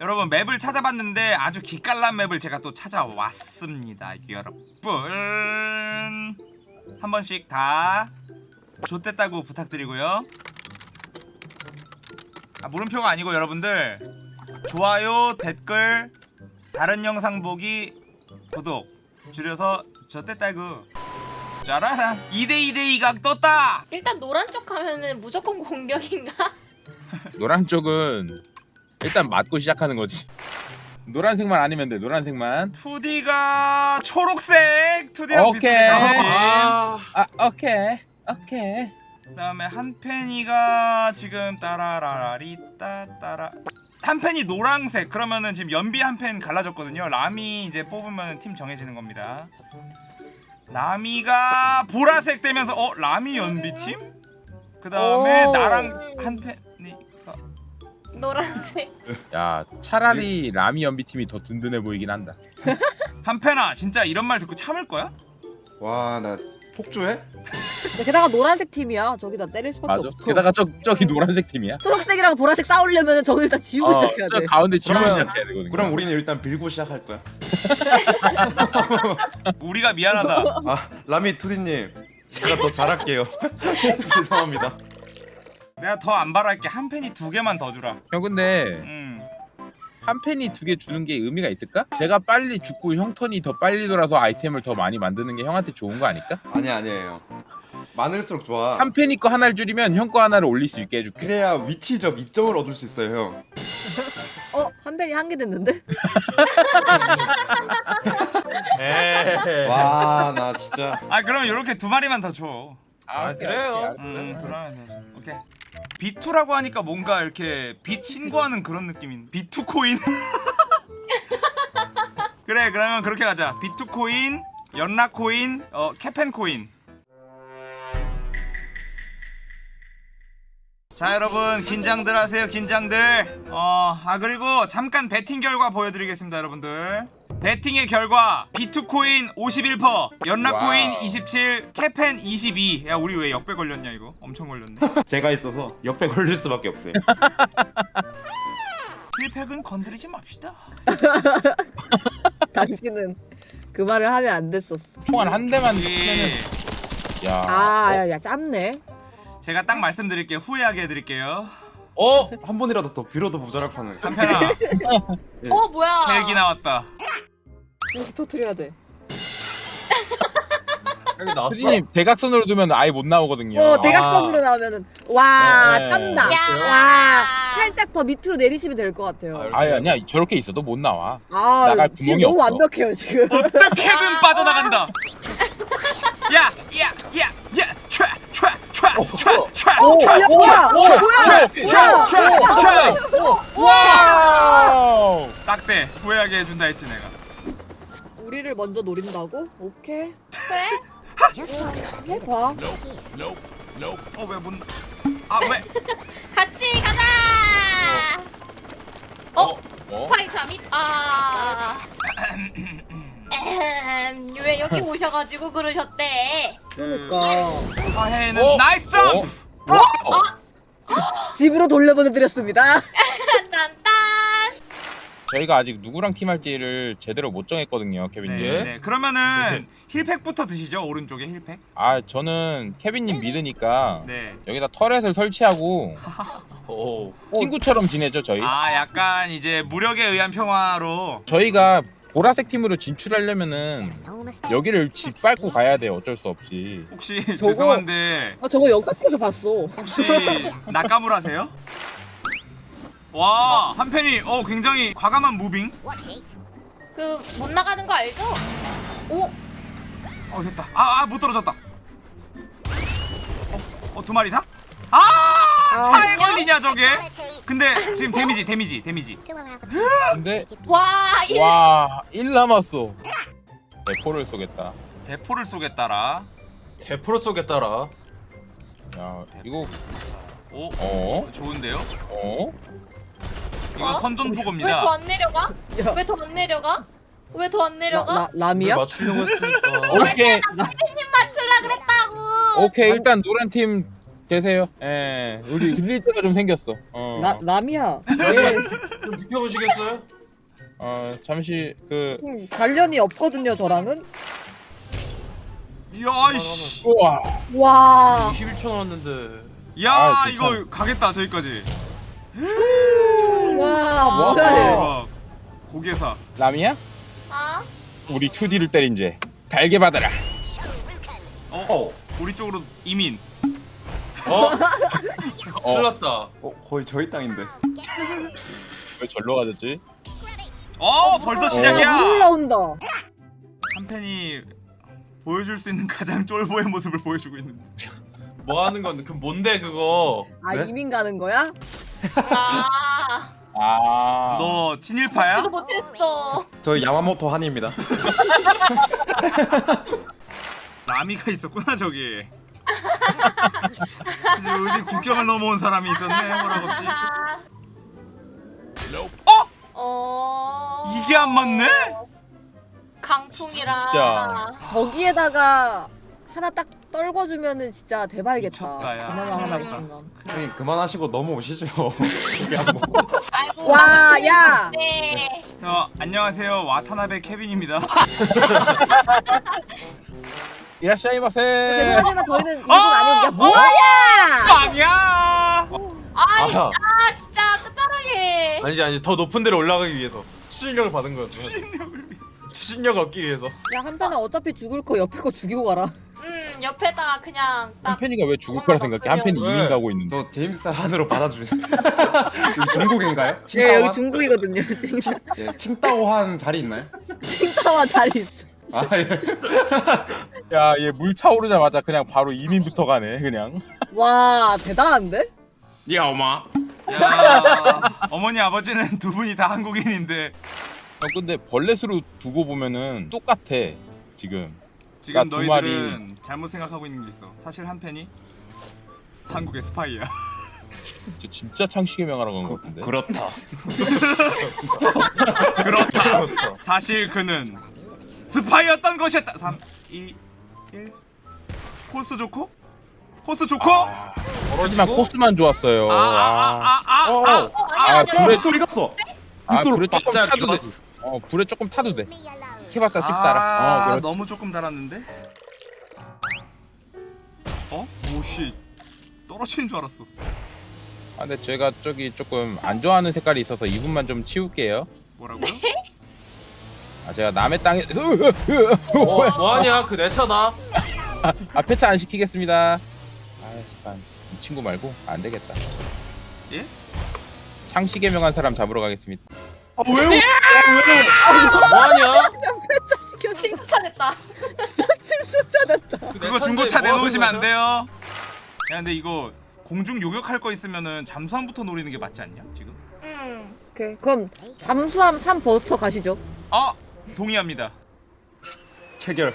여러분 맵을 찾아봤는데 아주 기깔난 맵을 제가 또 찾아왔습니다 여러분. 한 번씩 다 좋댔다고 부탁드리고요. 아 물음표가 아니고 여러분들. 좋아요 댓글 다른 영상 보기 구독 줄여서 저땠다고. 짜라란 2대2대 2 각 떴다! 일단 노란 쪽 하면은 무조건 공격인가? 노란 쪽은 일단 맞고 시작하는 거지. 노란색만 아니면 돼. 노란색만. 2D가 초록색 2D랑 오케이. 비슷해 아, 오케이. 오케이. 그 다음에 한펜이가 지금 따라라라리따 따라 한펜이 노란색 그러면은 지금 연비 한 펜 갈라졌거든요 라미 이제 뽑으면 팀 정해지는 겁니다 라미가 보라색 되면서 어 라미 연비 팀? 그 다음에 오. 나랑 한펜이가 노란색. 야, 차라리 라미 연비 팀이 더 든든해 보이긴 한다. 한펜아 진짜 이런 말 듣고 참을 거야? 와 나 폭주해? 게다가 노란색 팀이야. 저기다 때릴 수밖에 맞아. 없어. 게다가 저 저기 노란색 팀이야. 초록색이랑 보라색 싸우려면 저걸 일단 지우고 어, 시작해야 저 돼. 가운데 지우고 그러면- 시작해야 되거든. 그럼 우리는 일단 빌고 시작할 거야 우리가 미안하다 아 라미 투디님 제가 더 잘할게요 죄송합니다 내가 더 안 바랄게 한 펜이 두 개만 더 주라 형 근데 음. 한 팬이 두 개 주는 게 의미가 있을까? 제가 빨리 죽고 형 턴이 더 빨리 돌아서 아이템을 더 많이 만드는 게 형한테 좋은 거 아닐까? 아니 아니에요 많을수록 좋아 한 팬이 거 하나를 줄이면 형 거 하나를 올릴 수 있게 해줄게. 그래야 위치적 이점을 얻을 수 있어요 형 어? 한 펜이 한 개 됐는데? 와 나 진짜 아 그러면 이렇게 두 마리만 더줘 아, 그래요? 음, 들어가야 돼. 오케이. B2라고 하니까 뭔가 이렇게 빛 신고하는 그런 느낌인. B2 코인. 그래, 그러면 그렇게 가자. B2 코인, 연락 코인, 어 캐펜 코인. 자, 여러분 긴장들 하세요. 긴장들. 어, 아 그리고 잠깐 배팅 결과 보여드리겠습니다, 여러분들. 배팅의 결과 B2 코인 51%, 연락 wow. 코인 27, 캐펜 22. 야, 우리 왜 역배 걸렸냐 이거? 엄청 걸렸네. 제가 있어서 역배 걸릴 수밖에 없어요 heal pack은 건드리지 맙시다. 당신은 그 말을 하면 안 됐었어. 총알 한 대만 예. 치면은 야. 아, 야, 야, 짧네. 제가 딱 말씀드릴게요. 후회하게 해드릴게요. 어? 한 번이라도 더 빌어도 모자랄 판을 한편아, 어 뭐야? 헬기 나왔다. 이렇게 터트려야 돼. 여기 나왔어? 수진님 대각선으로 두면 아예 못 나오거든요. 어, 대각선으로 나오면은 와, 네, 네. 짠다. 야. 와, 살짝 더 밑으로 내리시면 될 것 같아요. 아, 아니 아니야 저렇게 있어도 못 나와. 아, 나갈 지금 구멍이 너무 없어. 완벽해요, 지금. 어떻게든 빠져나간다. 야, 야, 야, 야, 촤, 촤, 촤, 촤, 촤, 오, 촤, 야, 뭐야? 뭐야? 촤, 촤, 촤. wow. 딱대. 후회하게 해준다 했지 내가. 우리를 먼저 노린다고? 오케이. 그래? 해봐. 어, 왜 못? 아, 왜? 같이 가자. 어? 어? 스파이 잠입? 아. 에헴, 왜 여기 오셔가지고 그러셨대? 그 그러니까 화해는 어? nice 점프. 집으로 돌려보내드렸습니다. 저희가 아직 누구랑 팀할지를 제대로 못 정했거든요, 케빈님. 네, 네. 그러면은 힐팩부터 드시죠. 오른쪽에 힐팩. 아 저는 케빈님 믿으니까 네. 여기다 터렛을 설치하고 오. 친구처럼 지내죠 저희. 아, 약간 이제 무력에 의한 평화로. 저희가 보라색 팀으로 진출하려면은 여기를 짓밟고 가야 돼요. 어쩔 수 없이. 혹시 저거- 죄송한데 아, 저거 영상에서 봤어. 혹시 낙가물하세요? 와 한편이 어 굉장히 과감한 moving 그 못 나가는 거 알죠? 오. 어 됐다 아 못 떨어졌다 어 두 마리 다? 아 차에 걸리냐 저게 근데 지금 데미지 데미지 데미지 근데 와. 일. 와, 1 남았어. 대포를 쏘겠다. 대포를 쏘겠다라 대포를 쏘겠다라. 야, 이거 오 어? 좋은데요? 어? 이거 어? 왜더 선전포고입니다 안 내려가? 야. 왜 더 안 내려가? 왜 더안 라, 내려가? 라, 라미야? 맞추려고 했으니까. 오케이. 맞출라 그랬다고. 오케이. 일단 노란 팀 계세요. 예, 우리 들릴 때가 좀 생겼어. 어, 나 남이야. 네. 좀 비켜보시겠어요? 어, 잠시 그 음, 관련이 없거든요 저랑은. 야이씨 우와, 와. 21초 나왔는데 야 아, 이거. 가겠다 저기까지 와. 뭐야? 얘. 대박 고개사 남이야? 아 우리 2D를 때린 죄 달게 받아라. 어? 어, 우리 쪽으로 이민 어? 어, 큰일 났다 어 거의 저희 땅인데. 왜 절로 가졌지? 어 벌써 물 시작이야 올라온다. 한 팬이 보여줄 수 있는 가장 쫄보의 모습을 보여주고 있는데 뭐 하는 건데 그 뭔데 그거 아 네? 이민 가는 거야? 아, 아, 너 친일파야? 지도 못했어. 저희 야마모토 한입니다. 라미가 있었구나 저기 어디 국경을 넘어온 사람이 있었네 해보라 없이 아, 어? 어. 이게 안 맞네? 강풍이라. 진짜. 저기에다가 하나 딱 떨궈주면은 진짜 대박이겠다. 미쳤다, 야. 그나마 하나 그러니까. 있으면. 형님 그만하시고 넘어오시죠. 아이고. 와, 야. 네. 저 안녕하세요 와타나베 케빈입니다 이라시아이마세. 죄송하지만 저희는 일본 아! 아니고 야 어? 뭐야? 빵야 아니, 아아 진짜 끝자락에. 아니지 아니지 더 높은 데로 올라가기 위해서 추진력을 받은 거였어 추진력을 얻기 위해서 야 한편은 어차피 죽을 거 옆에 거 죽이고 가라. 음 옆에다가 그냥 딱. 한편이가 왜 죽을 거라 생각해? 한편이 왜? 이민 가고 있는데. 저 제임스 한으로 받아주세요. 여기 중국인가요? 예 칭따오한? 여기 중국이거든요. 지금 예, 칭따오한 자리 있나요? 칭타와 자리 있어. 아 예. 야, 얘 물 차오르자마자 그냥 바로 이민부터 가네, 그냥. 와 대단한데? 야 엄마. 야, 어머니 아버지는 두 분이 다 한국인인데 형, 근데 벌레 수로 두고 보면은 똑같아, 지금. 지금 나두 너희들은 잘못 생각하고 있는 게 있어 사실 한 팬이 한국의 스파이야 저 진짜 창식의 명하라고 한것 그, 같은데. 그렇다. 그렇다 사실 그는 스파이였던 것이었다 3 2 1 코스 좋고? 코스 좋고? 아, 하지만 코스만 좋았어요. 아, 아, 아, 아, 어, 아, 어. 어 아. 불에-. 소리 갔어. 아, 불에 조금 빡 타도 돼. 잡았어. 어, 불에 조금 타도 돼. 해봤자 씹달아. 아, 어, 그렇지. 너무 조금 달았는데? 어? 오씨 떨어지는 줄 알았어 아, 근데 제가 저기 조금 안 좋아하는 색깔이 있어서 이분만 좀 치울게요. 뭐라고요? 아, 제가 남의 땅에서 어, 뭐하냐 그 내 차다 아, 폐차 안 시키겠습니다. 아, 참. 이 친구 말고 안 되겠다. 예? 창식의 명한 사람 잡으러 가겠습니다. 아 왜요? 뭐하냐 폐차 시켜. 칭찬했다. 칭찬했다. 그내 그거 중고차 뭐 내놓으시면 안? 돼요 야 근데 이거 공중 요격할 거 있으면은 잠수함부터 노리는 게 맞지 않냐 지금? 음. 오케이 그럼 잠수함 3 버스터 가시죠. 아 동의합니다 체결.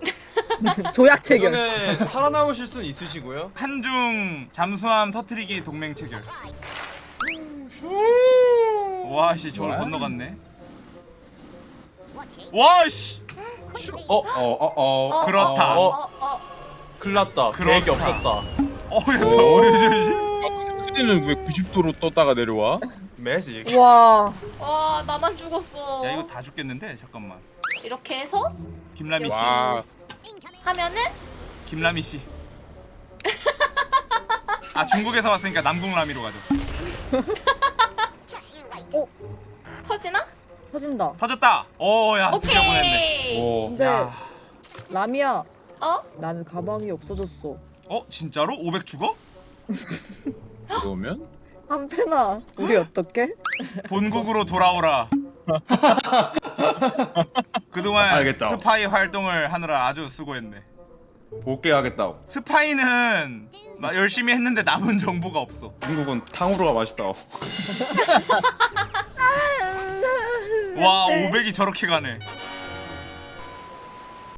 조약 체결. 그전에 살아남으실 수는 있으시고요 한중 잠수함 터트리기 동맹 체결 와씨 저걸? 건너갔네 와씨 어? 어어 어. 어, 그렇다. 어, 어, 어. 났다 그렇다. 계획이 없었다 어야 크디는 왜 90도로 떴다가 내려와? 매직 와. 와 나만 죽었어. 야 이거 다 죽겠는데 잠깐만 이렇게 해서 김라미 씨 와, 하면은 김라미 씨. 아 중국에서 왔으니까 남궁 라미로 가죠. 터지나? 터진다. 터졌다. 오야 드디어 보냈네. 오케이. 오. 근데 야. 라미야 어? 나는 가방이 없어졌어. 어 진짜로 500 죽어? 그러면 한편아 우리 어떡해? 본국으로 돌아오라. 그동안 알겠다. 스파이 활동을 하느라 아주 수고했네. 못게 하겠다. 스파이는 나 열심히 했는데 남은 정보가 없어. 중국은 탕후루가 맛있다. 와 네. 500이 저렇게 가네.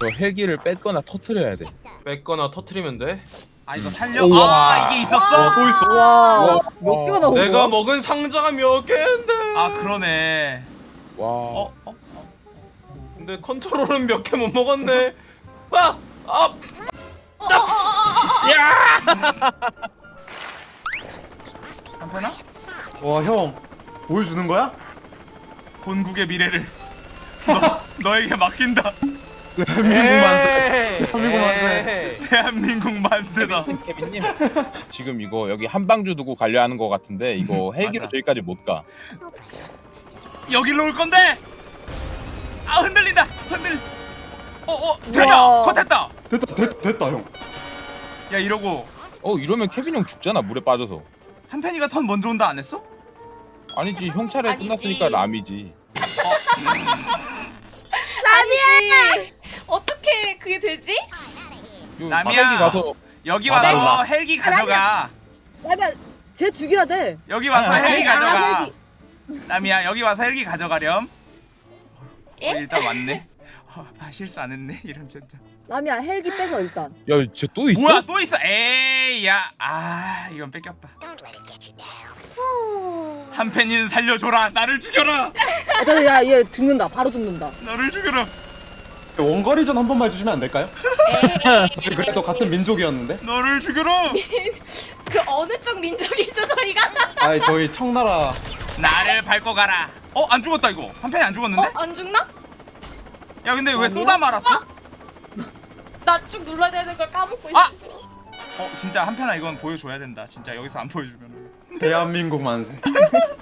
저 헬기를 뺐거나 터트려야 돼. 뺏거나 터트리면 돼 아 이거 살려? 우와. 아 이게 있었어? 또 있어. 와. 와. 몇 개가 나온 내가 거야? 먹은 상자가 몇 개인데 아 그러네. 와. 어? 어? 근데 컨트롤은 몇 개 못 먹었네 아! 아! 어, 어, 어, 어, 어, 한편아 와형 보여주는 거야? 본국의 미래를 너 너에게 맡긴다. 대한민국 만세. 대한민국 만세. 만세 다. 케빈님 지금 이거 여기 한방주 두고 가려 하는 거 같은데 이거 헬기로 맞아. 저기까지 못 가. 여기로 올 건데. 아 흔들린다. 흔들. 어어 되냐? 우와. 컷했다. 됐다 됐, 됐다 형. 야 이러고 어 이러면 케빈 형 죽잖아 물에 빠져서. 한편이가 턴 먼저 온다 안 했어? 아니지 형 차례 아니지. 끝났으니까 람이지. 아니지. 어떻게 그게 되지? 요 람이야. 헬기 가서 여기 아, 와서 달라. 헬기 가져가. 라미야 쟤 죽여야 돼. 여기 와서 아, 헬기 아, 가져가. 헬기. 남이야 여기 와서 헬기 가져가렴. 예? 어, 일단 왔네. 어, 아 실수 안 했네 이런 진짜. 라미야 헬기 빼서 일단. 야쟤 또 있어? 뭐야 또 있어? 에이 야아 이건 뺏겼다. 한편이는 살려줘라 나를 죽여라 아, 야얘 죽는다. 바로 죽는다. 나를 죽여라 원거리전 한 번만 해주시면 안 될까요? 그래도 같은 민족이었는데. 너를 죽여라 그 어느 쪽 민족이죠 저희가? 아 저희 청나라. 나를 밟고 가라 어안 죽었다 이거 한편이 안 죽었는데? 어? 안 죽나? 야 근데 왜 쏟아 말았어? 나 쭉 눌러야 되는 걸 까먹고 아! 있었어. 어 진짜 한편아 이건 보여줘야 된다 진짜 여기서 안 보여주면 대한민국 만세.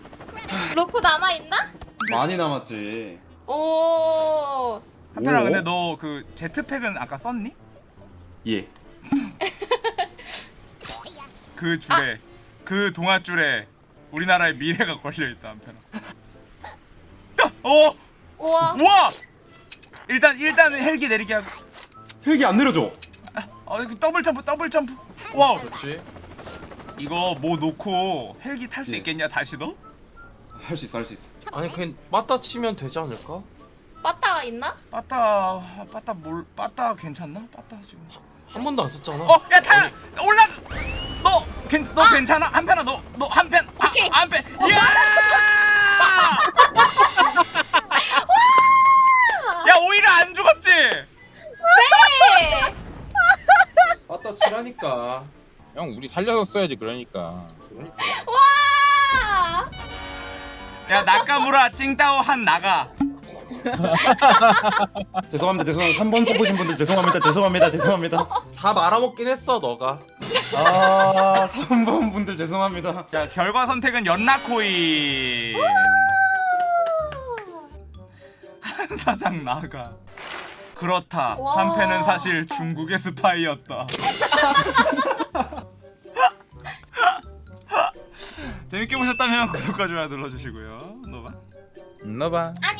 로코 남아 있나? 많이 남았지. 오. 한편아 오. 근데 너 그 제트팩은 아까 썼니? 예. 그 줄에 그 동아줄에 우리나라의 미래가 걸려있다 한편아 야! 어! 우와. 우와! 일단 일단 헬기 내리게 하고 헬기 안 내려줘. 어 이거 더블 점프 더블 점프 wow 그렇지. 이거 뭐 놓고 헬기 탈 수 네. 있겠냐 다시 너? 할 수 있어 할 수 있어. 아니 그냥 맞다 치면 되지 않을까? 빠따가 있나? 빠따 빠따 뭘 빠따 괜찮나? 빠따 지금 한 번도 안 썼잖아. 어! 야 타! 올라! 너! 괜, 너 괜찮아? 한편아 너! 너 한편! 아, 오케이. 한편! 야! 맞다 치라니까. 형 우리 살려서 써야지 그러니까. 와. 야 나카무라 찡따오 한 나가 죄송합니다 죄송합니다. 3번 뽑으신 분들 죄송합니다 죄송합니다 죄송합니다. 다 말아먹긴 했어 너가. 아 3번 분들 죄송합니다. 자 결과 선택은 연나코인 한 사장 나가 그렇다 와. 한패는 사실 중국의 스파이였다 재밌게 보셨다면 구독과 좋아요 눌러주시고요 노바 음, 너봐. 안녕.